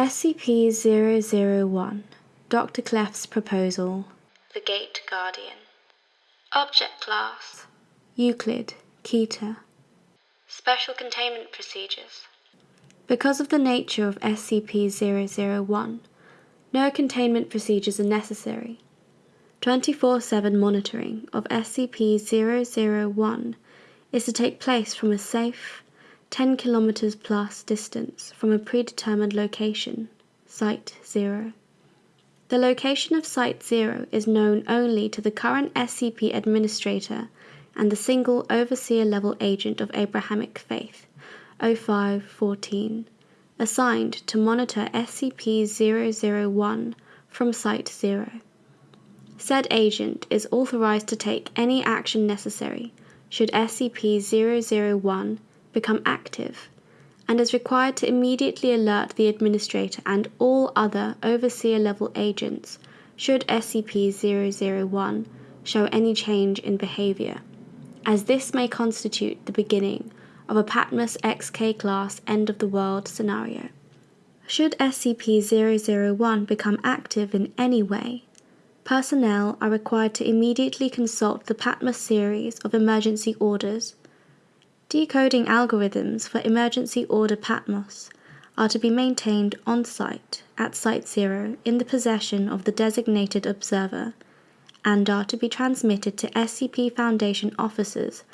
SCP-001 Dr. Clef's Proposal The Gate Guardian Object Class Euclid, Keter Special Containment Procedures Because of the nature of SCP-001, no containment procedures are necessary. 24-7 monitoring of SCP-001 is to take place from a safe, 10 km plus distance from a predetermined location, Site 0. The location of Site 0 is known only to the current SCP Administrator and the single Overseer level agent of Abrahamic Faith, 0514, assigned to monitor SCP 001 from Site 0. Said agent is authorized to take any action necessary should SCP 001 become active and is required to immediately alert the Administrator and all other Overseer level agents should SCP 001 show any change in behavior, as this may constitute the beginning of a Patmos XK class end of the world scenario. Should SCP 001 become active in any way, personnel are required to immediately consult the Patmos series of emergency orders Decoding algorithms for Emergency Order Patmos are to be maintained on-site at Site Zero in the possession of the designated observer and are to be transmitted to SCP Foundation officers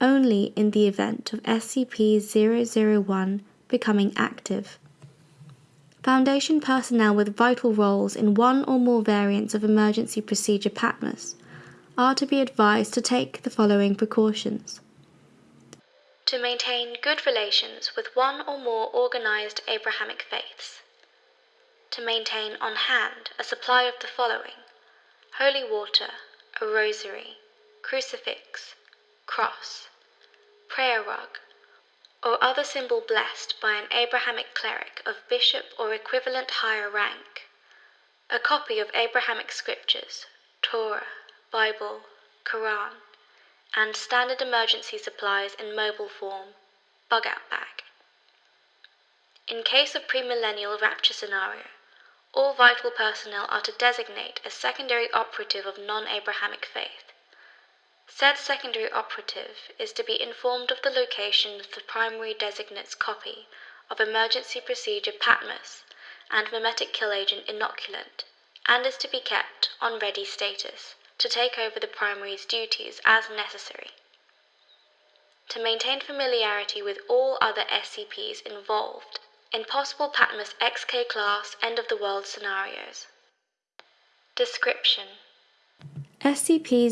only in the event of SCP-001 becoming active. Foundation personnel with vital roles in one or more variants of Emergency Procedure Patmos are to be advised to take the following precautions to maintain good relations with one or more organized Abrahamic faiths, to maintain on hand a supply of the following holy water, a rosary, crucifix, cross, prayer rug, or other symbol blessed by an Abrahamic cleric of bishop or equivalent higher rank, a copy of Abrahamic scriptures, Torah, Bible, Quran, and standard emergency supplies in mobile form, bug out bag. In case of premillennial rapture scenario, all vital personnel are to designate a secondary operative of non-Abrahamic faith. Said secondary operative is to be informed of the location of the primary designate's copy of emergency procedure Patmos and memetic kill agent inoculant and is to be kept on ready status to take over the primary's duties as necessary. To maintain familiarity with all other SCPs involved in possible Patmos XK class end of the world scenarios. Description SCP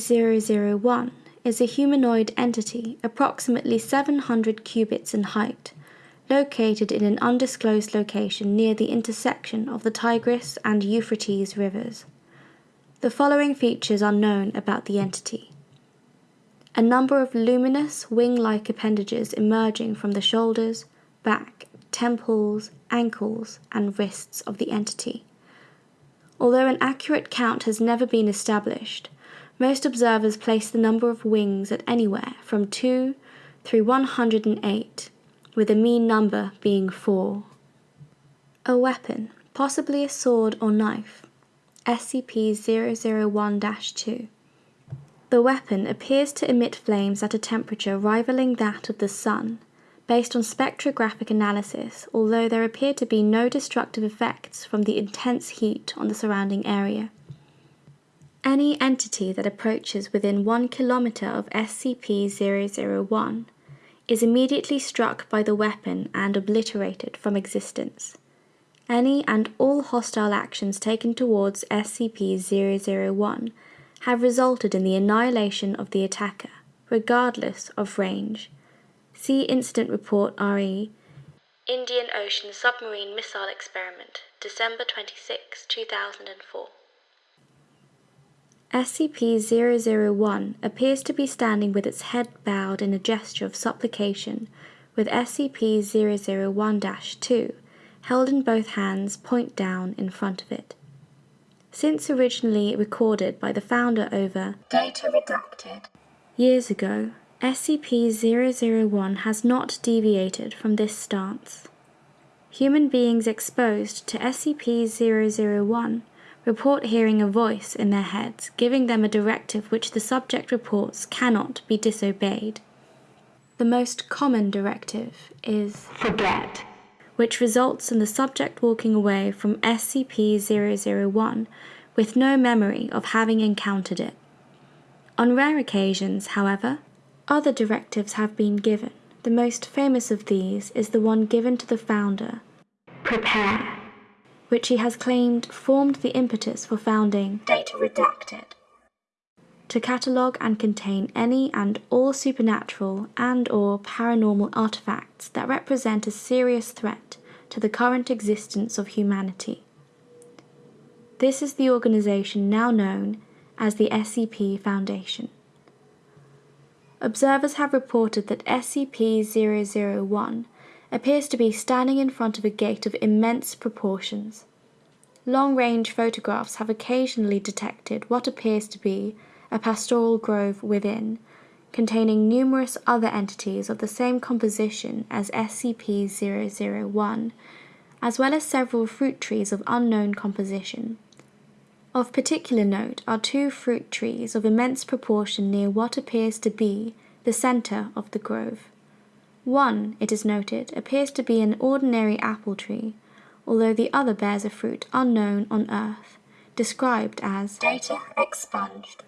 001 is a humanoid entity approximately 700 cubits in height, located in an undisclosed location near the intersection of the Tigris and Euphrates rivers. The following features are known about the entity. A number of luminous wing-like appendages emerging from the shoulders, back, temples, ankles, and wrists of the entity. Although an accurate count has never been established, most observers place the number of wings at anywhere from 2 through 108, with a mean number being 4. A weapon, possibly a sword or knife, SCP-001-2. The weapon appears to emit flames at a temperature rivaling that of the Sun, based on spectrographic analysis, although there appear to be no destructive effects from the intense heat on the surrounding area. Any entity that approaches within one kilometer of SCP-001 is immediately struck by the weapon and obliterated from existence. Any and all hostile actions taken towards SCP-001 have resulted in the annihilation of the attacker, regardless of range. See Incident Report RE Indian Ocean Submarine Missile Experiment, December 26, 2004. SCP-001 appears to be standing with its head bowed in a gesture of supplication, with SCP-001-2 held in both hands point down in front of it. Since originally recorded by the founder over Data redacted years ago, SCP-001 has not deviated from this stance. human beings exposed to SCP 001 report hearing a voice in their heads giving them a directive which the subject reports cannot be disobeyed. The most common directive is forget, which results in the subject walking away from SCP 001 with no memory of having encountered it. On rare occasions, however, other directives have been given. The most famous of these is the one given to the founder, prepare, which he has claimed formed the impetus for founding data redacted, to catalogue and contain any and all supernatural and or paranormal artifacts that represent a serious threat to the current existence of humanity. This is the organization now known as the SCP Foundation. Observers have reported that SCP-001 appears to be standing in front of a gate of immense proportions. Long-range photographs have occasionally detected what appears to be a pastoral grove within, containing numerous other entities of the same composition as SCP-001, as well as several fruit trees of unknown composition. Of particular note are two fruit trees of immense proportion near what appears to be the center of the grove. One, it is noted, appears to be an ordinary apple tree, although the other bears a fruit unknown on Earth, described as data expunged.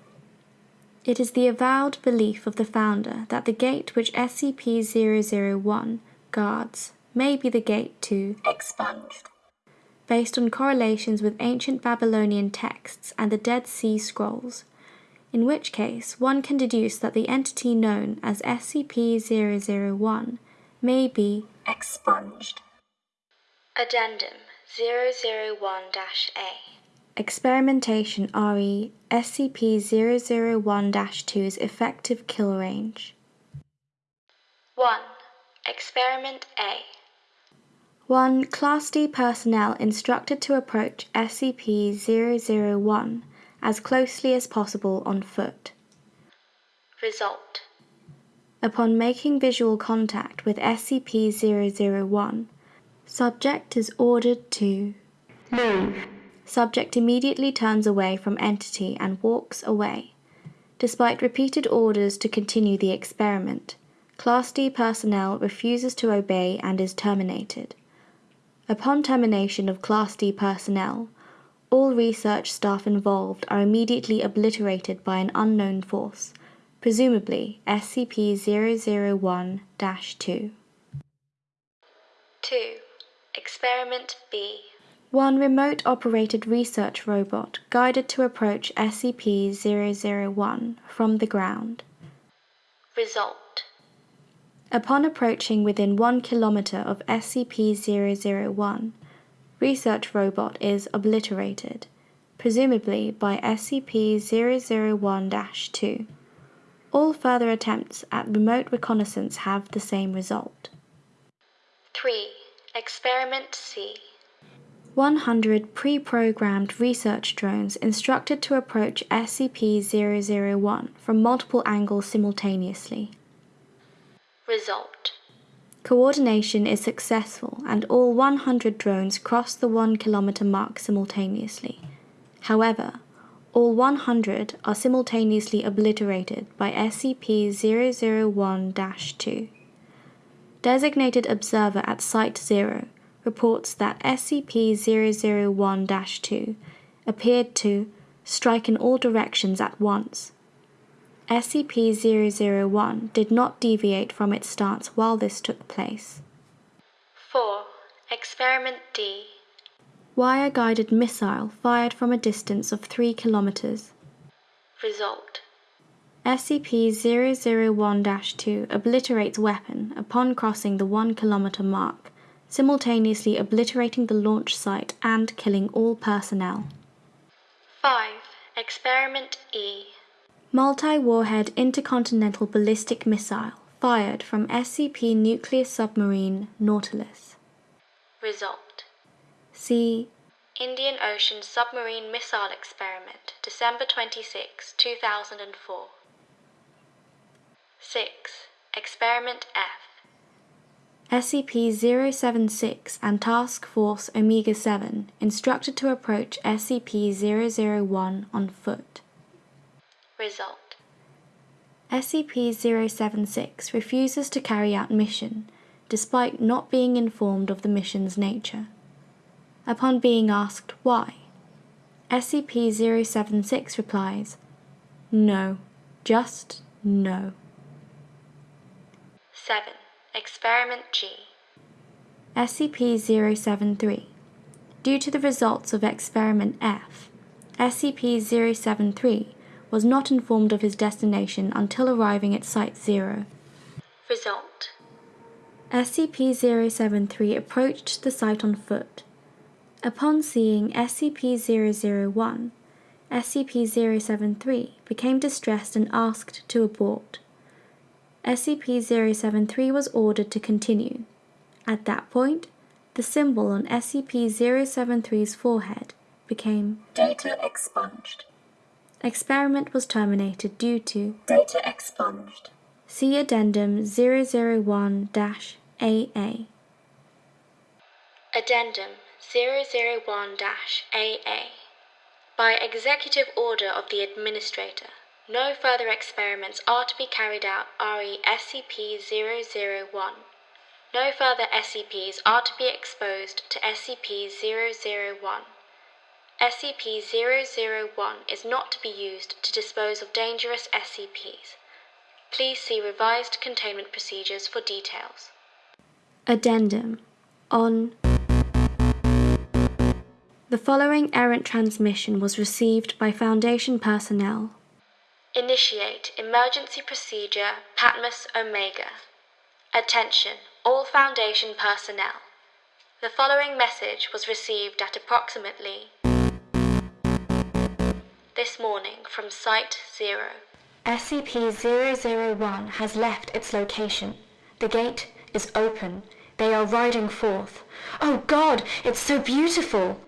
It is the avowed belief of the founder that the gate which SCP-001 guards may be the gate to expunged based on correlations with ancient Babylonian texts and the Dead Sea Scrolls, in which case one can deduce that the entity known as SCP-001 may be expunged. Addendum 001-A Experimentation RE SCP-001-2's effective kill range 1. Experiment A 1. Class D personnel instructed to approach SCP-001 as closely as possible on foot. Result Upon making visual contact with SCP-001, subject is ordered to move. Subject immediately turns away from entity and walks away. Despite repeated orders to continue the experiment, Class D personnel refuses to obey and is terminated. Upon termination of Class D personnel, all research staff involved are immediately obliterated by an unknown force, presumably SCP-001-2. 2. Experiment B One remote-operated research robot guided to approach SCP-001 from the ground. Result Upon approaching within one kilometer of SCP-001, research robot is obliterated, presumably by SCP-001-2. All further attempts at remote reconnaissance have the same result. 3. Experiment C 100 pre-programmed research drones instructed to approach SCP-001 from multiple angles simultaneously. Result Coordination is successful and all 100 drones cross the 1 kilometer mark simultaneously. However, all 100 are simultaneously obliterated by SCP-001-2. Designated Observer at Site 0 reports that SCP-001-2 appeared to strike in all directions at once SCP-001 did not deviate from its stance while this took place. 4. Experiment D Wire-guided missile fired from a distance of 3 kilometers. Result SCP-001-2 obliterates weapon upon crossing the 1 kilometer mark, simultaneously obliterating the launch site and killing all personnel. 5. Experiment E Multi-warhead intercontinental ballistic missile fired from SCP nuclear submarine Nautilus. Result See Indian Ocean Submarine Missile Experiment, December 26, 2004. 6. Experiment F SCP-076 and Task Force Omega-7 instructed to approach SCP-001 on foot. Result. SCP-076 refuses to carry out mission, despite not being informed of the mission's nature. Upon being asked why, SCP-076 replies, No, just no. 7. Experiment G. SCP-073 Due to the results of Experiment F, SCP-073 was not informed of his destination until arriving at Site 0. Result. SCP-073 approached the site on foot. Upon seeing SCP-001, SCP-073 became distressed and asked to abort. SCP-073 was ordered to continue. At that point, the symbol on SCP-073's forehead became Data expunged. Experiment was terminated due to Data expunged. See Addendum 001-AA. Addendum 001-AA. By executive order of the Administrator, no further experiments are to be carried out re SCP-001. No further SCPs are to be exposed to SCP-001. SCP-001 is not to be used to dispose of dangerous SCPs. Please see revised containment procedures for details. Addendum on The following errant transmission was received by Foundation personnel. Initiate emergency procedure Patmos Omega. Attention, all Foundation personnel. The following message was received at approximately this morning from Site Zero. SCP-001 has left its location. The gate is open. They are riding forth. Oh God, it's so beautiful!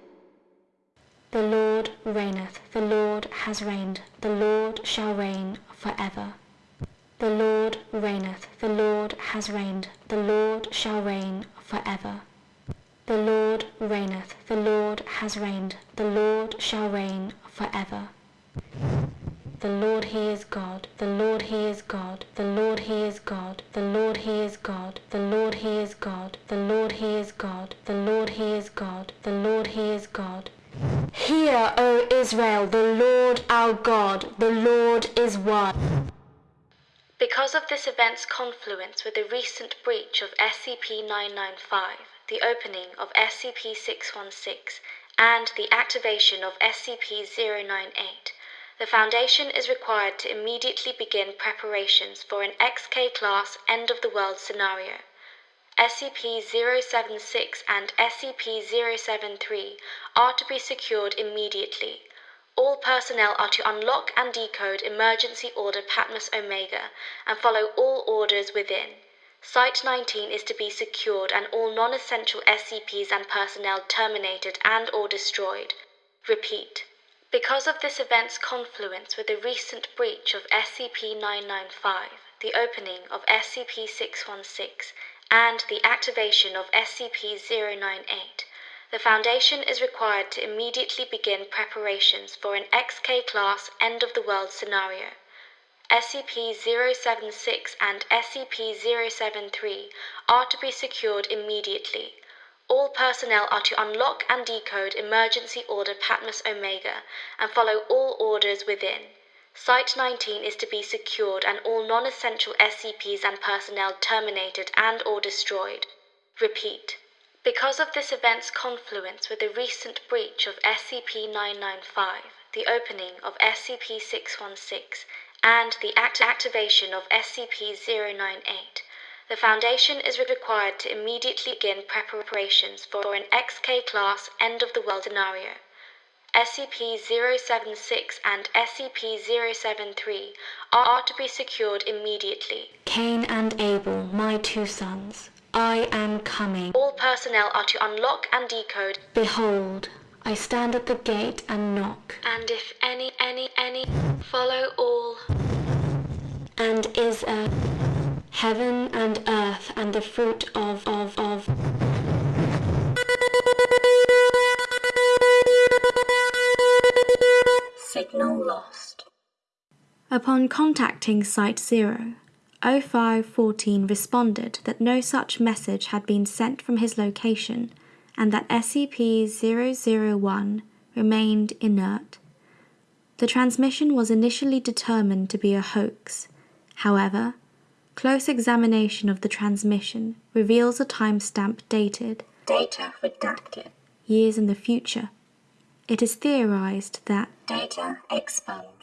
The Lord reigneth. The Lord has reigned. The Lord shall reign forever. The Lord reigneth. The Lord has reigned. The Lord shall reign forever. The Lord reigneth. The Lord has reigned. The Lord shall reign forever. The Lord He is God, the Lord He is God, the Lord He is God, the Lord He is God, the Lord He is God, the Lord He is God, the Lord He is God, the Lord He is God. Hear, O Israel, the Lord our God, the Lord is one. Because of this event's confluence with the recent breach of SCP-995, the opening of SCP-616, and the activation of SCP-098, the Foundation is required to immediately begin preparations for an XK-class end-of-the-world scenario. SCP-076 and SCP-073 are to be secured immediately. All personnel are to unlock and decode Emergency Order Patmos Omega and follow all orders within. Site 19 is to be secured and all non-essential SCPs and personnel terminated and or destroyed. Repeat. Because of this event's confluence with the recent breach of SCP-995, the opening of SCP-616, and the activation of SCP-098, the Foundation is required to immediately begin preparations for an XK-class end-of-the-world scenario. SCP-076 and SCP-073 are to be secured immediately. All personnel are to unlock and decode Emergency Order Patmos Omega and follow all orders within. Site 19 is to be secured and all non-essential SCPs and personnel terminated and or destroyed. Repeat. Because of this event's confluence with the recent breach of SCP-995, the opening of SCP-616, and the act- activation of SCP-098, the Foundation is required to immediately begin preparations for an XK-class end-of-the-world scenario. SCP-076 and SCP-073 are to be secured immediately. Cain and Abel, my two sons, I am coming. All personnel are to unlock and decode, Behold, I stand at the gate and knock. and if any, any, any, follow all. And is a heaven and earth and the fruit of, of, of. Signal lost. Upon contacting Site 0, 0514 responded that no such message had been sent from his location and that SCP-001 remained inert. The transmission was initially determined to be a hoax. However, close examination of the transmission reveals a timestamp dated Data redacted. years in the future. It is theorized that Data expunged.